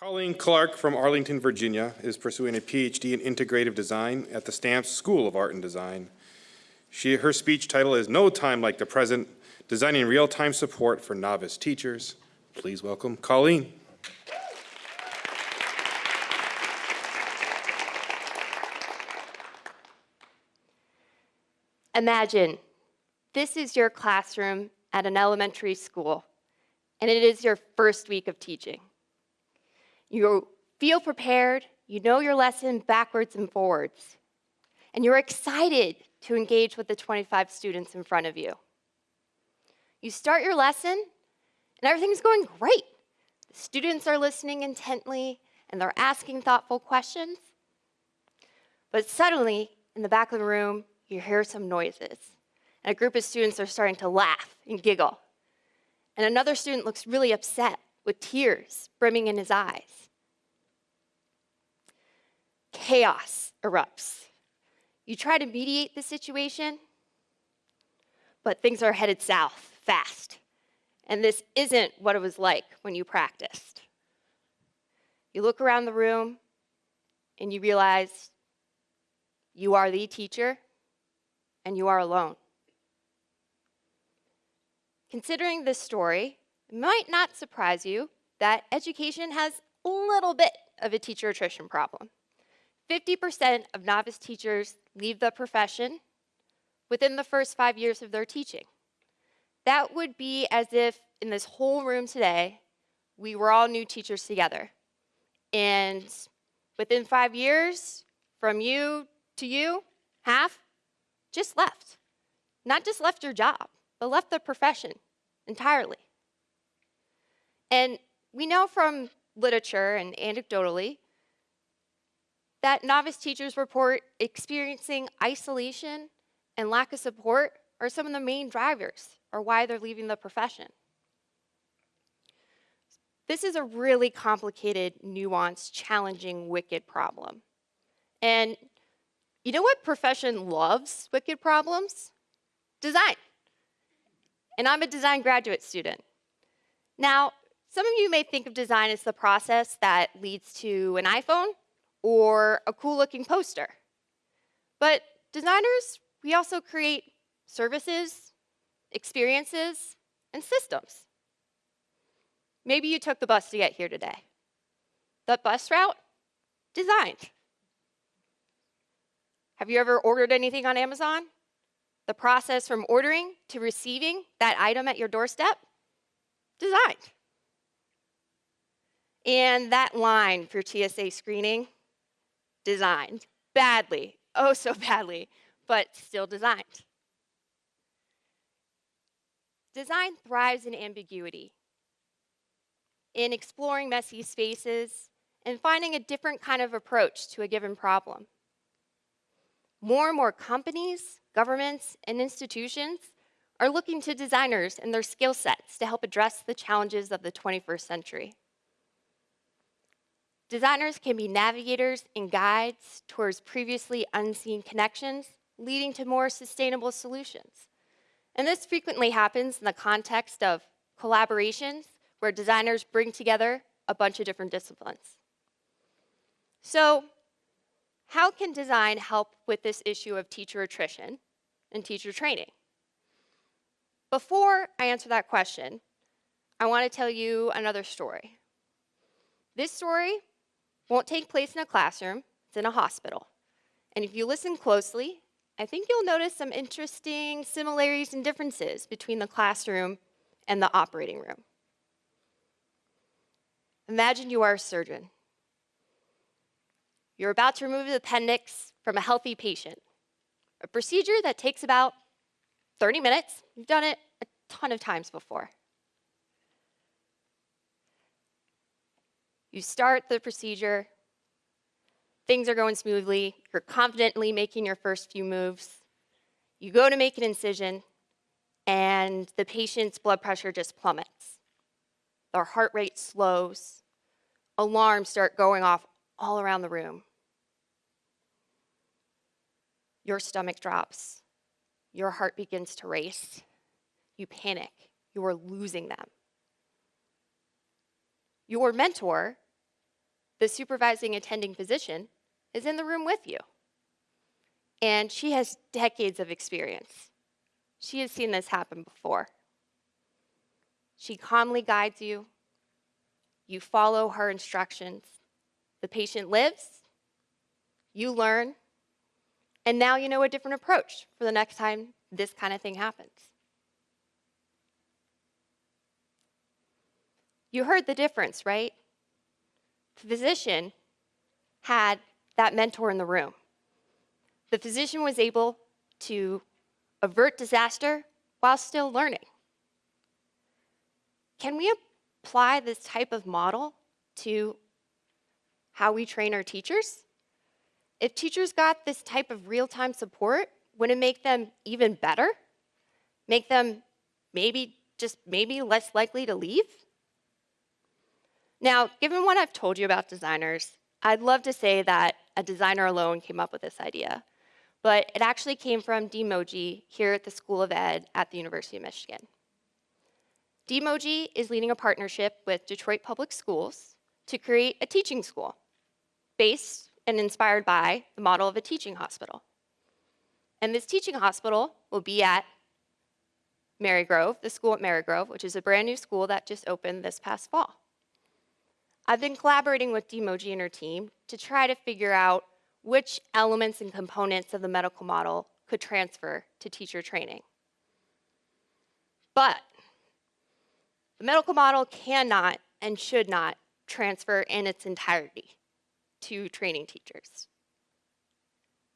Colleen Clark from Arlington, Virginia is pursuing a PhD in integrative design at the Stamps School of Art and Design. She, her speech title is No Time Like the Present, Designing Real-Time Support for Novice Teachers. Please welcome Colleen. Imagine this is your classroom at an elementary school, and it is your first week of teaching. You feel prepared, you know your lesson backwards and forwards, and you're excited to engage with the 25 students in front of you. You start your lesson, and everything's going great. The students are listening intently, and they're asking thoughtful questions. But suddenly, in the back of the room, you hear some noises. And a group of students are starting to laugh and giggle. And another student looks really upset with tears brimming in his eyes. Chaos erupts. You try to mediate the situation, but things are headed south fast. And this isn't what it was like when you practiced. You look around the room and you realize you are the teacher and you are alone. Considering this story, it might not surprise you that education has a little bit of a teacher attrition problem. 50% of novice teachers leave the profession within the first five years of their teaching. That would be as if in this whole room today, we were all new teachers together. And within five years, from you to you, half just left. Not just left your job, but left the profession entirely. And we know from literature and anecdotally that novice teachers report experiencing isolation and lack of support are some of the main drivers or why they're leaving the profession. This is a really complicated, nuanced, challenging, wicked problem. And you know what profession loves wicked problems? Design. And I'm a design graduate student. Now, some of you may think of design as the process that leads to an iPhone or a cool looking poster. But designers, we also create services, experiences, and systems. Maybe you took the bus to get here today. That bus route, designed. Have you ever ordered anything on Amazon? The process from ordering to receiving that item at your doorstep? Designed. And that line for TSA screening? Designed. Badly. Oh, so badly, but still designed. Design thrives in ambiguity, in exploring messy spaces, and finding a different kind of approach to a given problem. More and more companies, governments, and institutions are looking to designers and their skill sets to help address the challenges of the 21st century. Designers can be navigators and guides towards previously unseen connections, leading to more sustainable solutions. And this frequently happens in the context of collaborations where designers bring together a bunch of different disciplines. So how can design help with this issue of teacher attrition and teacher training? Before I answer that question, I want to tell you another story. This story won't take place in a classroom, it's in a hospital. And if you listen closely, I think you'll notice some interesting similarities and differences between the classroom and the operating room. Imagine you are a surgeon you're about to remove the appendix from a healthy patient, a procedure that takes about 30 minutes. You've done it a ton of times before. You start the procedure, things are going smoothly, you're confidently making your first few moves. You go to make an incision, and the patient's blood pressure just plummets. Their heart rate slows. Alarms start going off all around the room your stomach drops, your heart begins to race, you panic, you are losing them. Your mentor the supervising attending physician, is in the room with you. And she has decades of experience. She has seen this happen before. She calmly guides you. You follow her instructions. The patient lives. You learn. And now you know a different approach for the next time this kind of thing happens. You heard the difference, right? The physician had that mentor in the room. The physician was able to avert disaster while still learning. Can we apply this type of model to how we train our teachers? If teachers got this type of real-time support, would it make them even better? Make them maybe, just maybe less likely to leave? Now, given what I've told you about designers, I'd love to say that a designer alone came up with this idea, but it actually came from Dean Moje here at the School of Ed at the University of Michigan. Dean Moje is leading a partnership with Detroit Public Schools to create a teaching school based and inspired by the model of a teaching hospital. And this teaching hospital will be at Marygrove, the school at Marygrove, which is a brand new school that just opened this past fall. I've been collaborating with Dean Moje and her team to try to figure out which elements and components of the medical model could transfer to teacher training. But the medical model cannot and should not transfer in its entirety to training teachers.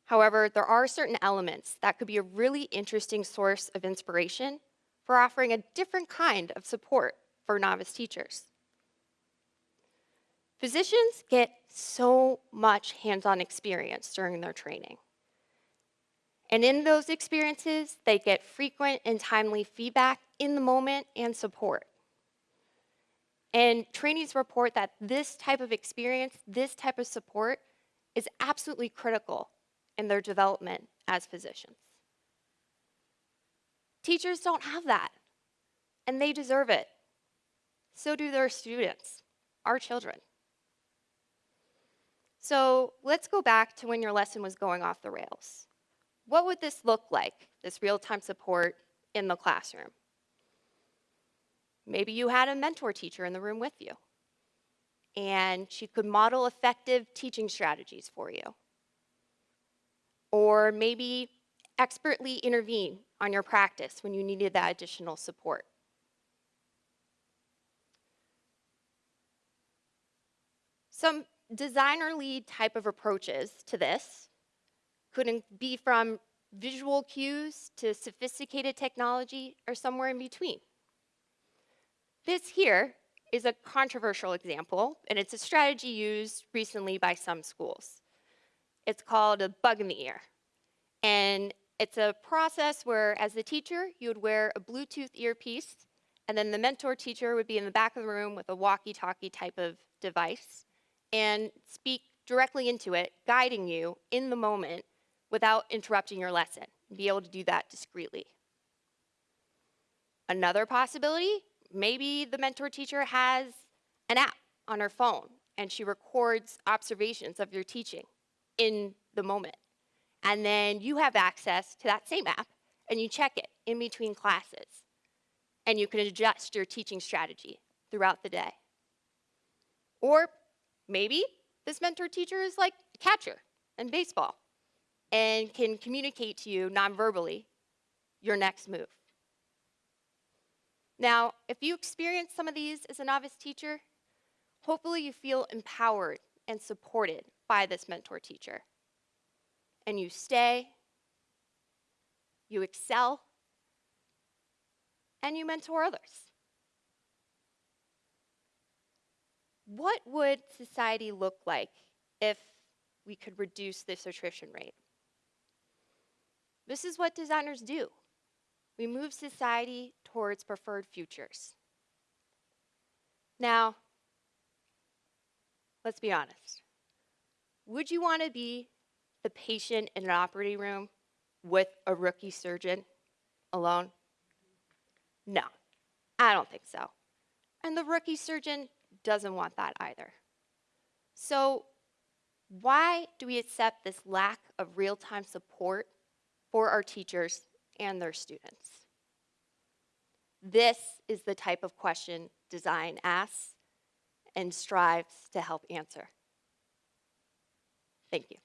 However, there are certain elements that could be a really interesting source of inspiration for offering a different kind of support for novice teachers. Physicians get so much hands-on experience during their training. And in those experiences, they get frequent and timely feedback in the moment and support. And trainees report that this type of experience, this type of support is absolutely critical in their development as physicians. Teachers don't have that, and they deserve it. So do their students, our children. So let's go back to when your lesson was going off the rails. What would this look like, this real-time support in the classroom? Maybe you had a mentor teacher in the room with you, and she could model effective teaching strategies for you. Or maybe expertly intervene on your practice when you needed that additional support. Some designer lead type of approaches to this could be from visual cues to sophisticated technology or somewhere in between. This here is a controversial example, and it's a strategy used recently by some schools. It's called a bug in the ear. And it's a process where, as the teacher, you would wear a Bluetooth earpiece, and then the mentor teacher would be in the back of the room with a walkie-talkie type of device and speak directly into it, guiding you in the moment without interrupting your lesson. Be able to do that discreetly. Another possibility, maybe the mentor teacher has an app on her phone and she records observations of your teaching in the moment. And then you have access to that same app and you check it in between classes. And you can adjust your teaching strategy throughout the day. Or maybe this mentor teacher is like a catcher in baseball and can communicate to you non-verbally your next move. Now, if you experience some of these as a novice teacher, hopefully you feel empowered and supported by this mentor teacher. And you stay, you excel, and you mentor others. What would society look like if we could reduce this attrition rate? This is what designers do. We move society towards preferred futures. Now, let's be honest. Would you want to be the patient in an operating room with a rookie surgeon alone? No, I don't think so. And the rookie surgeon doesn't want that either. So, why do we accept this lack of real time support for our teachers and their students? This is the type of question design asks and strives to help answer. Thank you.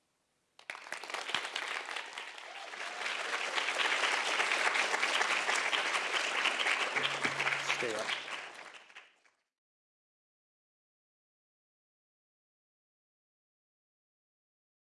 Stay up.